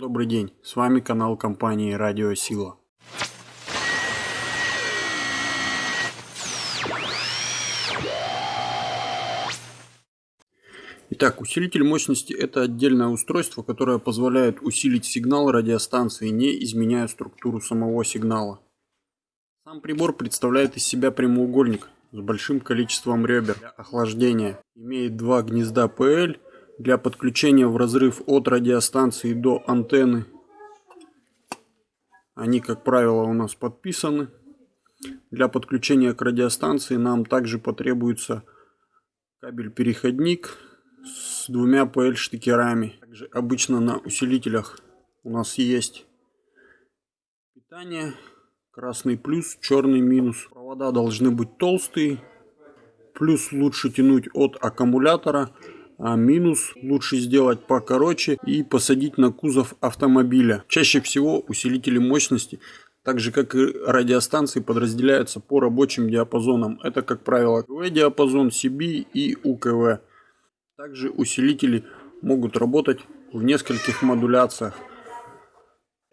добрый день, с вами канал компании Радио Сила. Итак, усилитель мощности это отдельное устройство, которое позволяет усилить сигнал радиостанции, не изменяя структуру самого сигнала. Сам прибор представляет из себя прямоугольник с большим количеством ребер для охлаждения. Имеет два гнезда PL для подключения в разрыв от радиостанции до антенны. Они, как правило, у нас подписаны. Для подключения к радиостанции нам также потребуется кабель-переходник с двумя PL штекерами. Также обычно на усилителях у нас есть питание, красный плюс, черный минус. Провода должны быть толстые, плюс лучше тянуть от аккумулятора, а минус лучше сделать покороче и посадить на кузов автомобиля. Чаще всего усилители мощности, так же как и радиостанции, подразделяются по рабочим диапазонам. Это, как правило, КВ диапазон, CB и УКВ. Также усилители могут работать в нескольких модуляциях.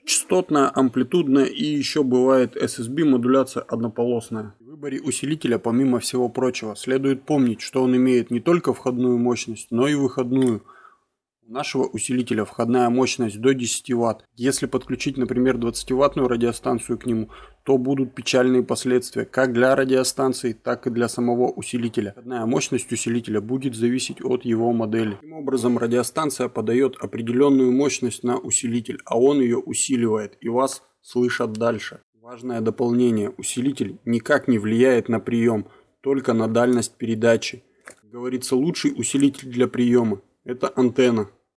Частотная, амплитудная и еще бывает SSB модуляция однополосная. Выборе усилителя, помимо всего прочего, следует помнить, что он имеет не только входную мощность, но и выходную. У нашего усилителя входная мощность до 10 Вт. Если подключить, например, 20 ваттную радиостанцию к нему, то будут печальные последствия как для радиостанции, так и для самого усилителя. Входная мощность усилителя будет зависеть от его модели. Таким образом, радиостанция подает определенную мощность на усилитель, а он ее усиливает и вас слышат дальше. Важное дополнение. Усилитель никак не влияет на прием, только на дальность передачи. Как говорится, лучший усилитель для приема – это антенна.